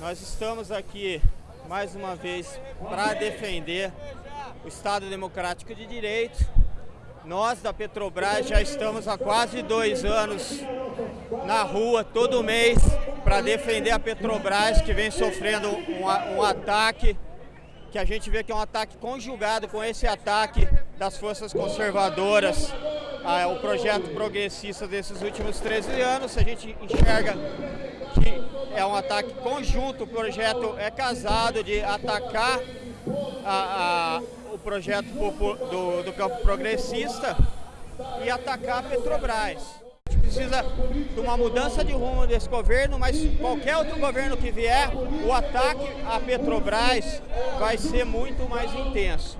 Nós estamos aqui mais uma vez para defender o Estado Democrático de Direito. Nós da Petrobras já estamos há quase dois anos na rua todo mês para defender a Petrobras que vem sofrendo um, um ataque que a gente vê que é um ataque conjugado com esse ataque das forças conservadoras ao projeto progressista desses últimos 13 anos. A gente enxerga é um ataque conjunto, o projeto é casado de atacar a, a, o projeto do, do campo progressista e atacar a Petrobras precisa de uma mudança de rumo desse governo, mas qualquer outro governo que vier, o ataque à Petrobras vai ser muito mais intenso.